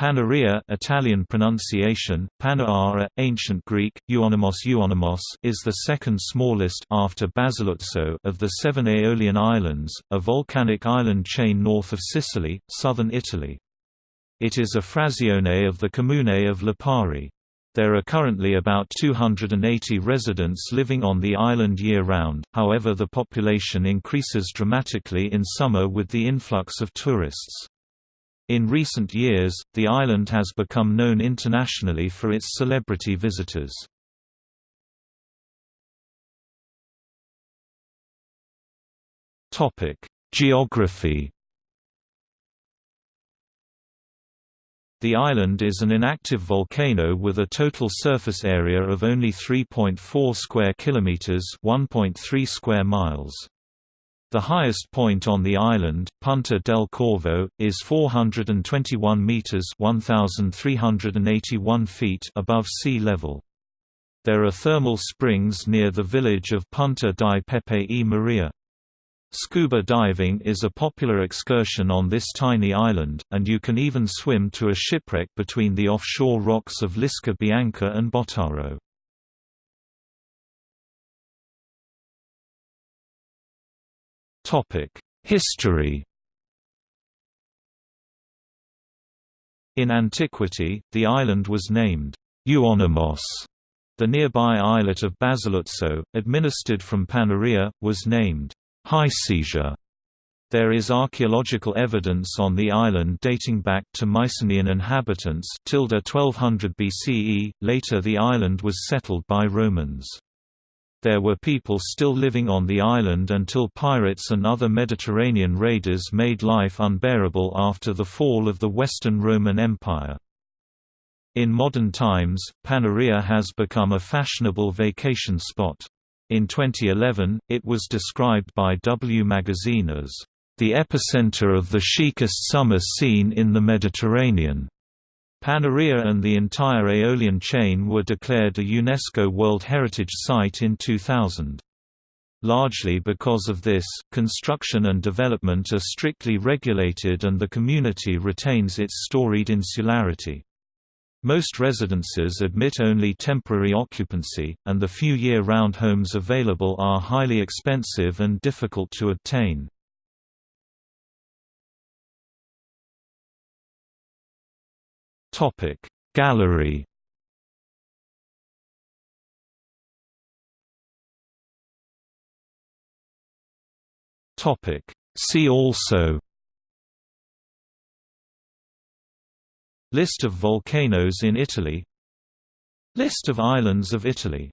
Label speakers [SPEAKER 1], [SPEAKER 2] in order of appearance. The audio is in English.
[SPEAKER 1] Panarea Italian pronunciation, Panaara, Ancient Greek, Euonymus Euonymus is the second smallest after Basiluzzo of the seven Aeolian Islands, a volcanic island chain north of Sicily, southern Italy. It is a frazione of the comune of Lipari. There are currently about 280 residents living on the island year-round, however the population increases dramatically in summer with the influx of tourists. In recent years, the island has become known internationally for its celebrity visitors. Geography The island is an inactive volcano with a total surface area of only 3.4 square kilometers, 1.3 square miles. The highest point on the island, Punta del Corvo, is 421 meters (1381 feet) above sea level. There are thermal springs near the village of Punta di Pepe e Maria. Scuba diving is a popular excursion on this tiny island, and you can even swim to a shipwreck between the offshore rocks of Lisca Bianca and Bottaro. History In antiquity, the island was named Euonymus. The nearby islet of Basiluzzo, administered from Panarea, was named Hycesia. There is archaeological evidence on the island dating back to Mycenaean inhabitants 1200 BCE, later the island was settled by Romans. There were people still living on the island until pirates and other Mediterranean raiders made life unbearable after the fall of the Western Roman Empire. In modern times, Panarea has become a fashionable vacation spot. In 2011, it was described by W Magazine as, "...the epicenter of the chicest summer scene in the Mediterranean." Panarea and the entire Aeolian chain were declared a UNESCO World Heritage Site in 2000. Largely because of this, construction and development are strictly regulated and the community retains its storied insularity. Most residences admit only temporary occupancy, and the few year-round homes available are highly expensive and difficult to obtain.
[SPEAKER 2] Topic Gallery.
[SPEAKER 1] Topic See also. List of volcanoes in Italy. List of islands of Italy